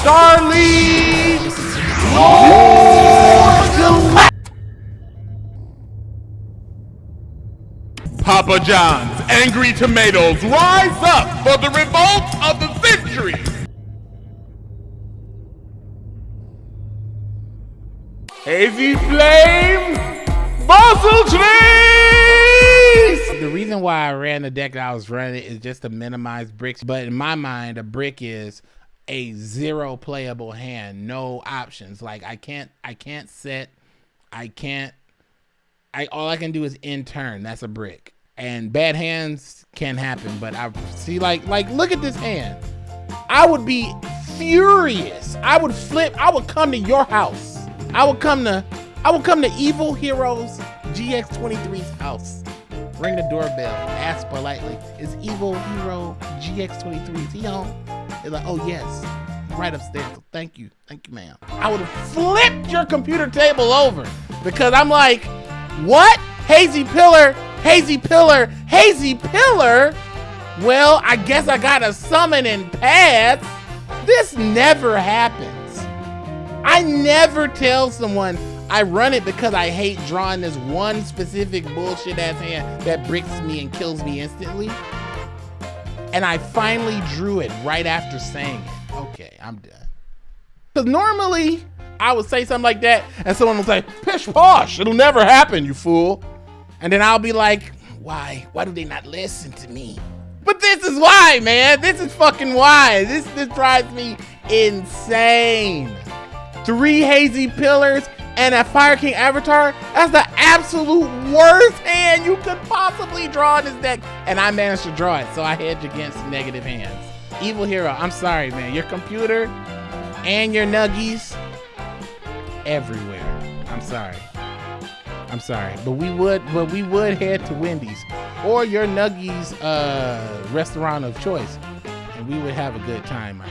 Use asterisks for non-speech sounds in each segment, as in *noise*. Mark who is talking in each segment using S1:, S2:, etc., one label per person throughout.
S1: Star League. Papa John's Angry Tomatoes rise up for the revolt of the century. Hazy Flame, Basiltrice!
S2: The reason why I ran the deck that I was running is just to minimize bricks. But in my mind, a brick is a zero playable hand, no options. Like I can't, I can't set, I can't. I all I can do is in turn. That's a brick. And bad hands can happen, but I see like like look at this hand. I would be furious. I would flip. I would come to your house. I would come to I would come to Evil Heroes GX23's house. Ring the doorbell. Ask politely, is Evil Hero GX23 is he home? They're like, oh yes, right upstairs. Thank you, thank you, ma'am. I would have flipped your computer table over because I'm like, what? Hazy Pillar, Hazy Pillar, Hazy Pillar? Well, I guess I got a summon and pass. This never happens. I never tell someone I run it because I hate drawing this one specific bullshit ass hand that bricks me and kills me instantly. And I finally drew it right after saying it. Okay, I'm done. Because normally I would say something like that and someone will say, pish posh, it'll never happen, you fool. And then I'll be like, why? Why do they not listen to me? But this is why, man. This is fucking why. This, this drives me insane three hazy pillars, and a Fire King Avatar, that's the absolute worst hand you could possibly draw in this deck. And I managed to draw it, so I hedge against negative hands. Evil Hero, I'm sorry, man. Your computer and your nuggies everywhere. I'm sorry. I'm sorry, but we would, but we would head to Wendy's or your Nuggies uh, restaurant of choice, and we would have a good time, my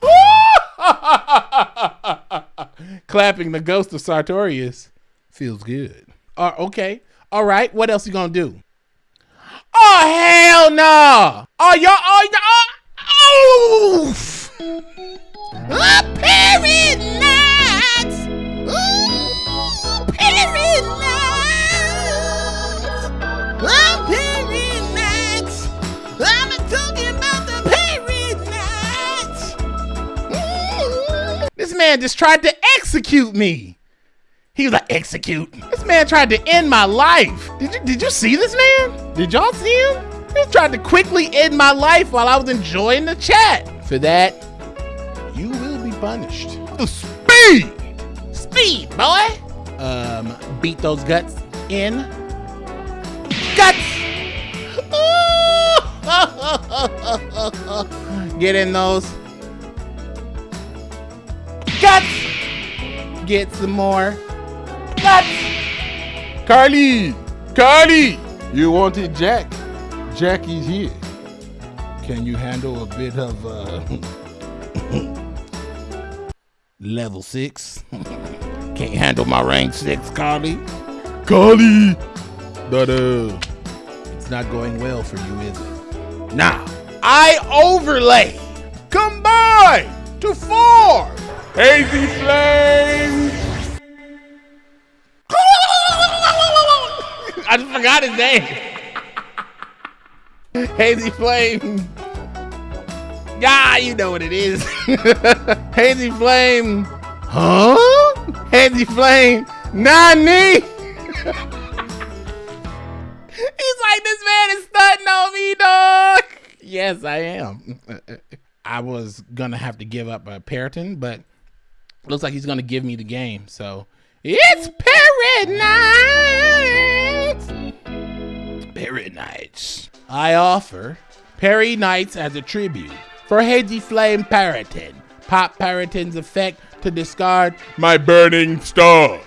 S2: boy. *laughs* *laughs* Clapping the ghost of Sartorius feels good. Uh, okay, all right. What else you gonna do? Oh hell no! Oh y'all! Oh y'all! Oh! Man just tried to execute me. He was like, execute. This man tried to end my life. Did you did you see this man? Did y'all see him? He tried to quickly end my life while I was enjoying the chat. For that, you will be punished. Speed! Speed, boy! Um, beat those guts in. Guts! *laughs* Get in those. Guts! Get some more. Guts!
S1: Carly! Carly! You wanted Jack? Jackie's here. Can you handle a bit of uh
S2: Level six. *laughs* Can't handle my rank six, Carly.
S1: Carly? But uh
S2: It's not going well for you, is it? Now, I overlay. Combine to form
S1: Hazy Flame! *laughs*
S2: I just forgot his name. Hazy Flame. Yeah, you know what it is. *laughs* Hazy Flame. Huh? Hazy Flame. Nani? *laughs* He's like, this man is stunting on me, dog. Yes, I am. I was gonna have to give up a Peryton, but looks like he's gonna give me the game. So it's Parrot Nights. Parrot Nights. I offer Perry Nights as a tribute for Hazy Flame Peryton. Pop Peryton's effect to discard
S1: My burning star!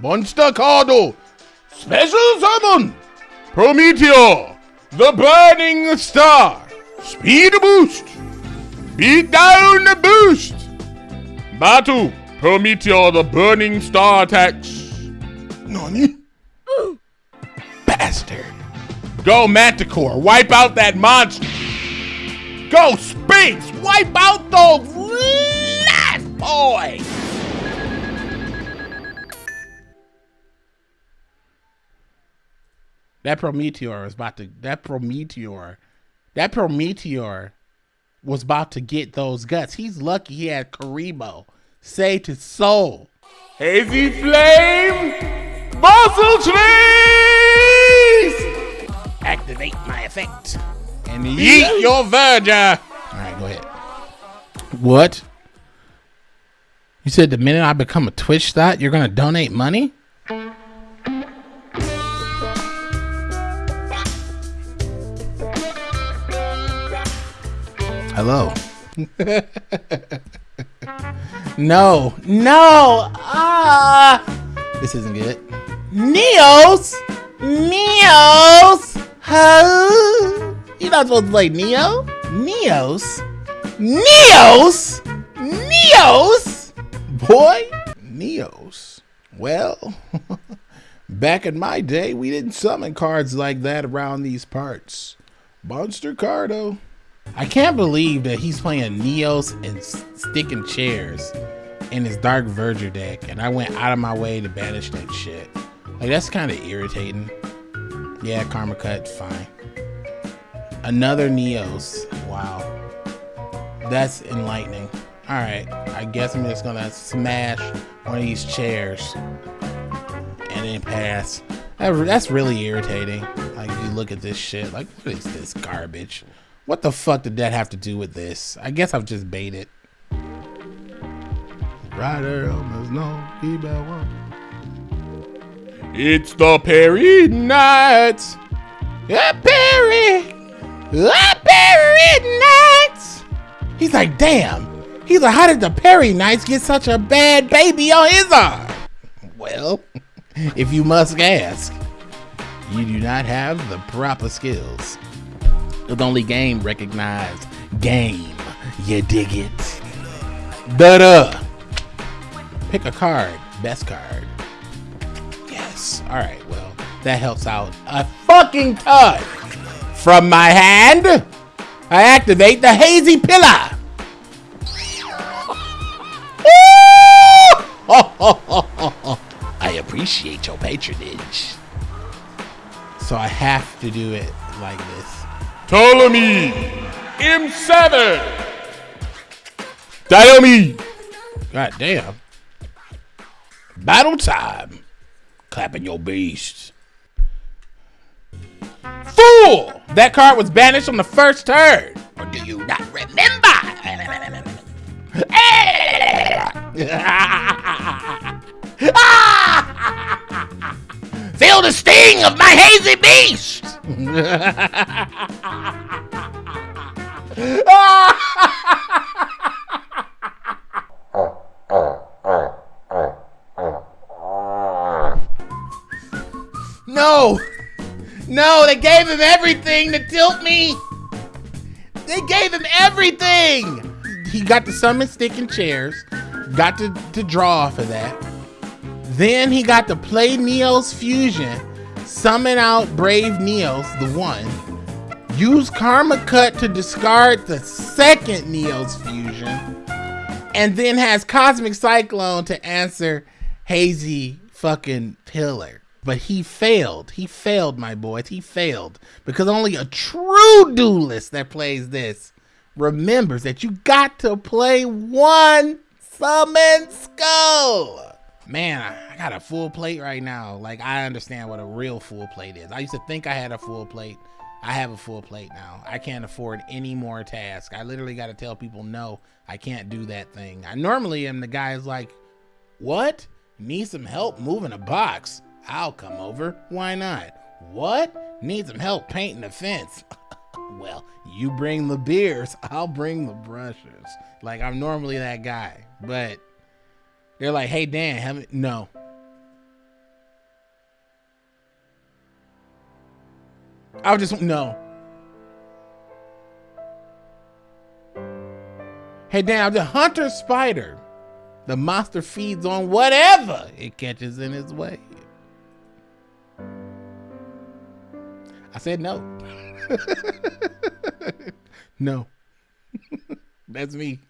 S2: Monster Cardo. Special summon.
S1: Prometeo! The burning star! Speed boost! Beat down the boost! Battle! Prometeo the burning star attacks!
S2: Nani? *gasps* Bastard.
S1: Go Manticore, wipe out that monster! Go Sphinx, wipe out those
S2: boy. That Prometeor was about to. That Prometeor, that Prometeor, was about to get those guts. He's lucky he had Kuriboh. Say to soul.
S1: Hazy flame, Basiltrice.
S2: Activate my effect and yeet your verger. All right, go ahead. What? You said the minute I become a Twitch thought, you're gonna donate money? Hello. *laughs* no, no. Ah, this isn't good. Neos, Neos. Huh? You're not supposed to play Neo. Neos, Neos, Neos. Boy, Neos. Well, *laughs* back in my day, we didn't summon cards like that around these parts. Monster Cardo. I can't believe that he's playing Neos and sticking chairs in his Dark Verger deck, and I went out of my way to banish that shit. Like, that's kind of irritating. Yeah, Karma Cut, fine. Another Neos. Wow. That's enlightening. Alright, I guess I'm just gonna smash one of these chairs and then pass. That's really irritating. Like, you look at this shit, like, what is this garbage? What the fuck did that have to do with this? I guess I've just baited. Rider almost no one.
S1: It's the Perry Knights.
S2: A Perry. A Perry Knights. He's like, damn. He's like, how did the Perry Knights get such a bad baby on his arm? Well, *laughs* if you must ask, you do not have the proper skills. The only game recognized game. You dig it? Da da. Pick a card. Best card. Yes. All right. Well, that helps out a fucking ton. From my hand, I activate the hazy pillar. *laughs* I appreciate your patronage. So I have to do it like this.
S1: Ptolemy, M7, Diomed.
S2: God damn. Battle time. Clapping your beast. Fool! That card was banished on the first turn. Or do you not remember? *laughs* Ah! Feel the sting of my hazy beast! *laughs* no! No, they gave him everything to tilt me! They gave him everything! He got to summon stick and chairs, got to, to draw off of that. Then he got to play Neos Fusion, summon out Brave Neos, the one, use Karma Cut to discard the second Neos Fusion, and then has Cosmic Cyclone to answer Hazy fucking Pillar. But he failed. He failed, my boys. He failed. Because only a true duelist that plays this remembers that you got to play one summon skull man, I, got a full plate right now. Like I understand what a real full plate is. I used to think I had a full plate. I have a full plate now. I can't afford any more tasks. I literally got to tell people no, I can't do that thing. I normally am the guy who's like, what? Need some help moving a box? I'll come over. Why not? What? Need some help painting the fence? *laughs* well, you bring the beers, *laughs* I'll bring the brushes. Like I'm normally that guy, but they're like, hey Dan, haven't no. I would just no. Hey Dan, the hunter spider. The monster feeds on whatever it catches in its way. I said no. *laughs* no. *laughs* That's me.